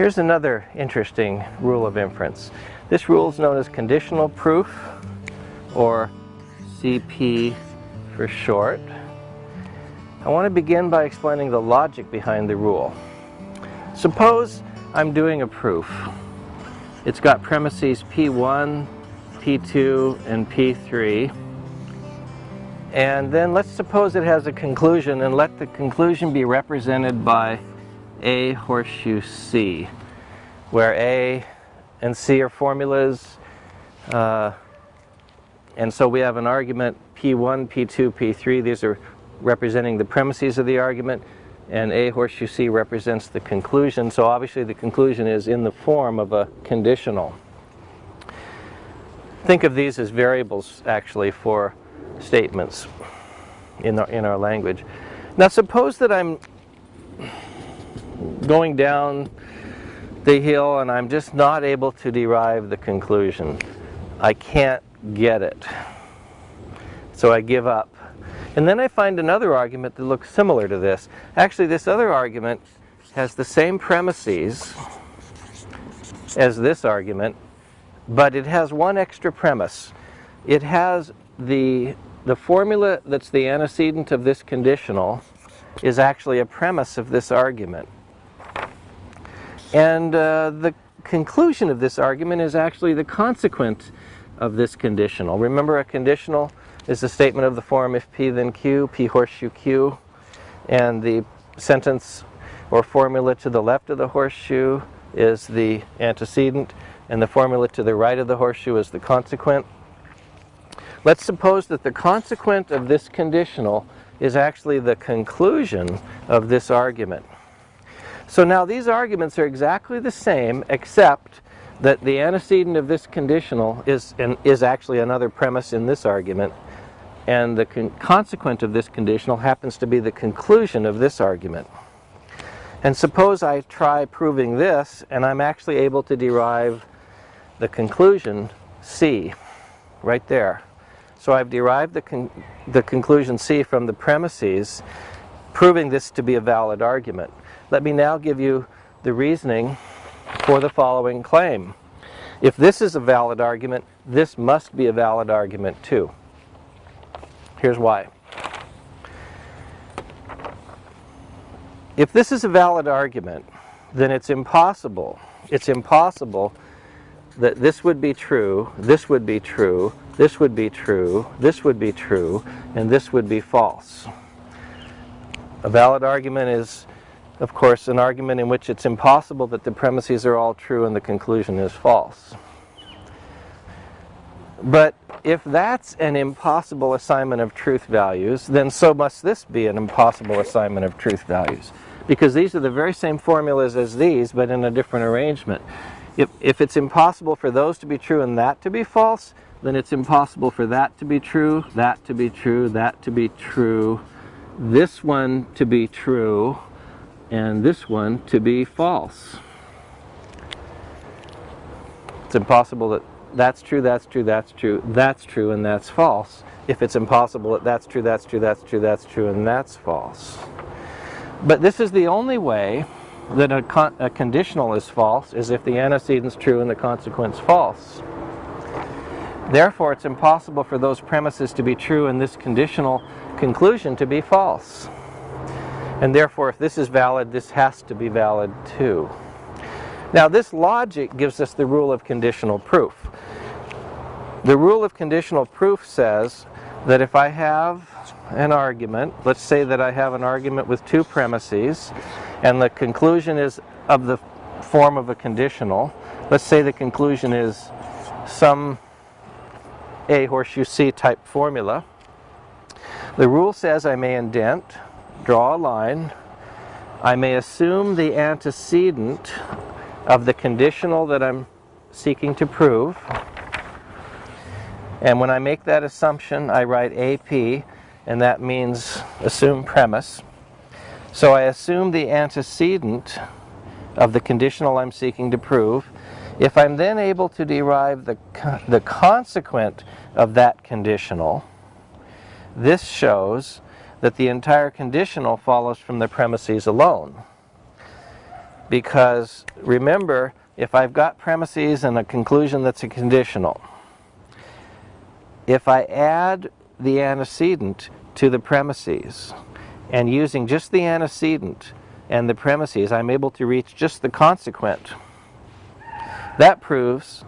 Here's another interesting rule of inference. This rule is known as conditional proof, or CP for short. I want to begin by explaining the logic behind the rule. Suppose I'm doing a proof. It's got premises P1, P2, and P3. And then let's suppose it has a conclusion and let the conclusion be represented by A horseshoe C, where A and C are formulas. Uh, and so we have an argument P1, P2, P3. These are representing the premises of the argument. And A horseshoe C represents the conclusion. So obviously the conclusion is in the form of a conditional. Think of these as variables actually for statements in our, in our language. Now suppose that I'm going down the hill and I'm just not able to derive the conclusion. I can't get it. So I give up. And then I find another argument that looks similar to this. Actually, this other argument has the same premises as this argument, but it has one extra premise. It has the the formula that's the antecedent of this conditional is actually a premise of this argument. And uh, the conclusion of this argument is actually the consequent of this conditional. Remember a conditional is a statement of the form if P then Q, P horseshoe Q, and the sentence or formula to the left of the horseshoe is the antecedent, and the formula to the right of the horseshoe is the consequent. Let's suppose that the consequent of this conditional is actually the conclusion of this argument. So now these arguments are exactly the same except that the antecedent of this conditional is, an, is actually another premise in this argument and the consequent of this conditional happens to be the conclusion of this argument. And suppose I try proving this and I'm actually able to derive the conclusion C right there. So I've derived the, con the conclusion C from the premises, proving this to be a valid argument. Let me now give you the reasoning for the following claim. If this is a valid argument, this must be a valid argument too. Here's why. If this is a valid argument, then it's impossible, it's impossible that this would be true, this would be true, this would be true, this would be true, and this would be false. A valid argument is, of course, an argument in which it's impossible that the premises are all true and the conclusion is false. But if that's an impossible assignment of truth values, then so must this be an impossible assignment of truth values. Because these are the very same formulas as these, but in a different arrangement. If, if it's impossible for those to be true and that to be false, then it's impossible for that to be true, that to be true, that to be true, this one to be true, and this one to be false. It's impossible that that's true, that's true, that's true, that's true, and that's false. If it's impossible that that's true, that's true, that's true, that's true, and that's false. But this is the only way that a, con a conditional is false, is if the antecedent's true and the consequent's false. Therefore, it's impossible for those premises to be true and this conditional conclusion to be false. And therefore, if this is valid, this has to be valid too. Now, this logic gives us the rule of conditional proof. The rule of conditional proof says that if I have an argument, let's say that I have an argument with two premises, and the conclusion is of the form of a conditional, let's say the conclusion is some a horseshoe C type formula. The rule says I may indent, draw a line, I may assume the antecedent of the conditional that I'm seeking to prove. And when I make that assumption, I write AP, and that means assume premise. So I assume the antecedent of the conditional I'm seeking to prove. If I'm then able to derive the, the consequent of that conditional, this shows that the entire conditional follows from the premises alone. because remember, if I've got premises and a conclusion that's a conditional, if I add the antecedent to the premises and using just the antecedent and the premises, I'm able to reach just the consequent. That proves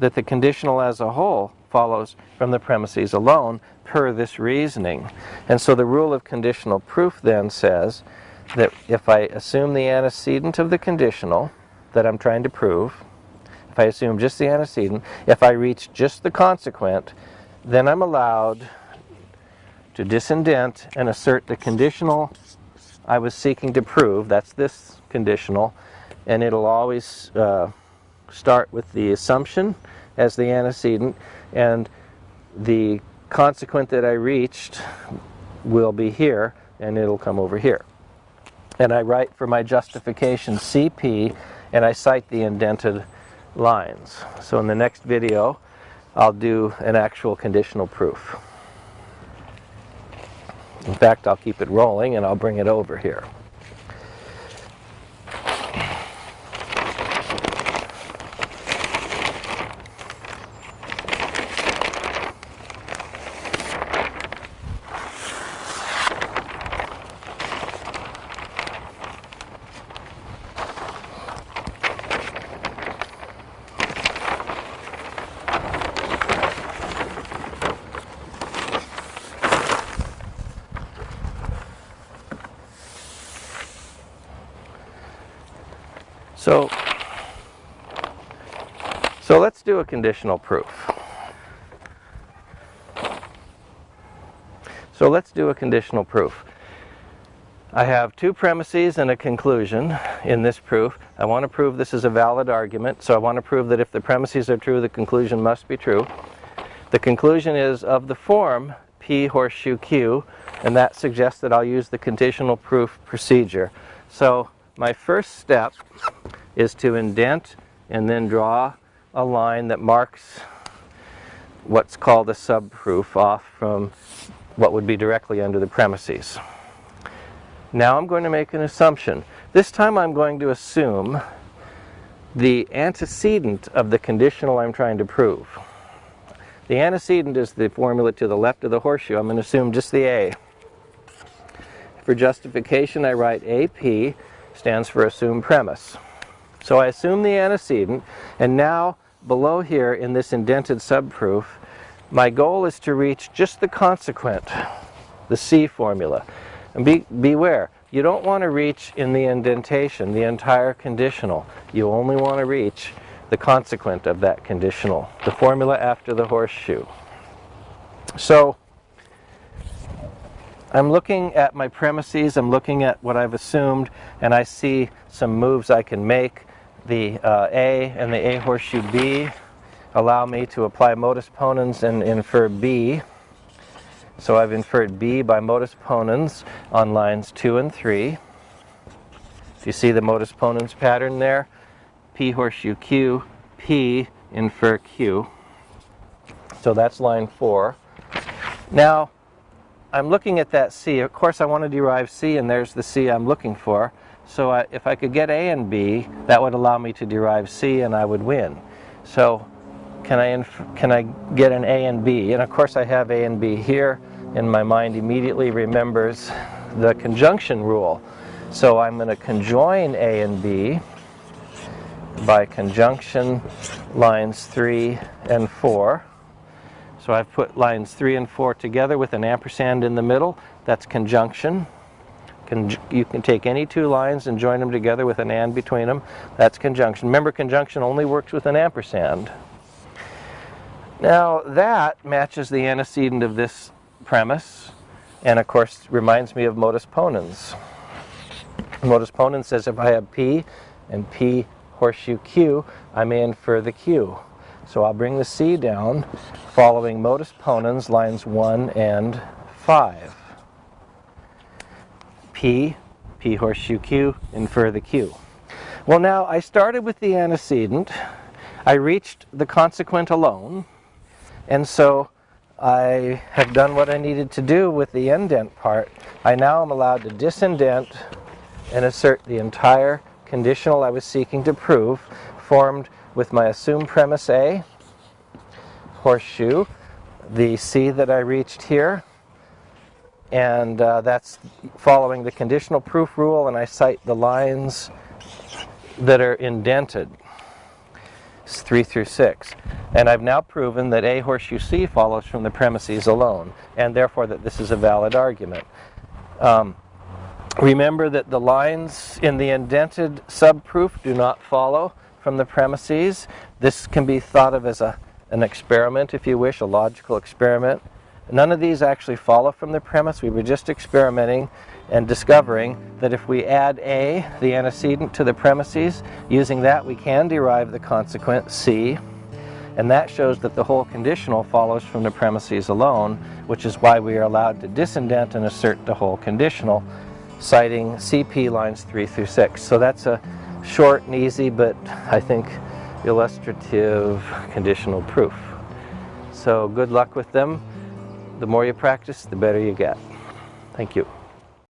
that the conditional as a whole follows from the premises alone per this reasoning. And so the rule of conditional proof then says that if I assume the antecedent of the conditional that I'm trying to prove, if I assume just the antecedent, if I reach just the consequent, then I'm allowed to disindent and assert the conditional I was seeking to prove, that's this conditional, and it'll always uh, start with the assumption as the antecedent, and the consequent that I reached will be here, and it'll come over here. And I write for my justification CP, and I cite the indented lines. So in the next video, I'll do an actual conditional proof. In fact, I'll keep it rolling and I'll bring it over here. So, so let's do a conditional proof. So let's do a conditional proof. I have two premises and a conclusion in this proof. I want to prove this is a valid argument, so I want to prove that if the premises are true, the conclusion must be true. The conclusion is of the form P horseshoe Q, and that suggests that I'll use the conditional proof procedure. So my first step is to indent and then draw a line that marks what's called a subproof off from what would be directly under the premises. Now I'm going to make an assumption. This time I'm going to assume the antecedent of the conditional I'm trying to prove. The antecedent is the formula to the left of the horseshoe. I'm going to assume just the A. For justification I write AP stands for assumed premise. So I assume the antecedent, and now below here in this indented subproof, my goal is to reach just the consequent, the C formula. And be, beware, you don't want to reach in the indentation the entire conditional. You only want to reach the consequent of that conditional, the formula after the horseshoe. So I'm looking at my premises, I'm looking at what I've assumed, and I see some moves I can make the uh, A and the A horseshoe B allow me to apply modus ponens and infer B. So I've inferred B by modus ponens on lines 2 and 3. If you see the modus ponens pattern there, P horseshoe Q, P infer Q. So that's line 4. Now, I'm looking at that C. Of course, I want to derive C, and there's the C I'm looking for. So I, if I could get A and B, that would allow me to derive C and I would win. So can I, can I get an A and B? And of course I have A and B here, and my mind immediately remembers the conjunction rule. So I'm going to conjoin A and B by conjunction lines 3 and 4. So I've put lines 3 and 4 together with an ampersand in the middle. That's conjunction. Con you can take any two lines and join them together with an and between them. That's conjunction. Remember, conjunction only works with an ampersand. Now, that matches the antecedent of this premise, and of course reminds me of modus ponens. Modus ponens says if I have P and P horseshoe Q, I may infer the Q. So I'll bring the C down following modus ponens lines 1 and 5. P, P horseshoe Q, infer the Q. Well now, I started with the antecedent, I reached the consequent alone, and so I have done what I needed to do with the indent part. I now am allowed to disindent and assert the entire conditional I was seeking to prove formed with my assumed premise A, horseshoe, the C that I reached here, and uh, that's following the conditional proof rule and I cite the lines that are indented. It's 3 through 6. And I've now proven that A horseshoe C follows from the premises alone, and therefore that this is a valid argument. Um, remember that the lines in the indented subproof do not follow from the premises. This can be thought of as a, an experiment, if you wish, a logical experiment. None of these actually follow from the premise. We were just experimenting and discovering that if we add A, the antecedent, to the premises, using that we can derive the consequent C. And that shows that the whole conditional follows from the premises alone, which is why we are allowed to disindent and assert the whole conditional, citing CP lines 3 through 6. So that's a short and easy, but I think illustrative conditional proof. So good luck with them. The more you practice, the better you get. Thank you.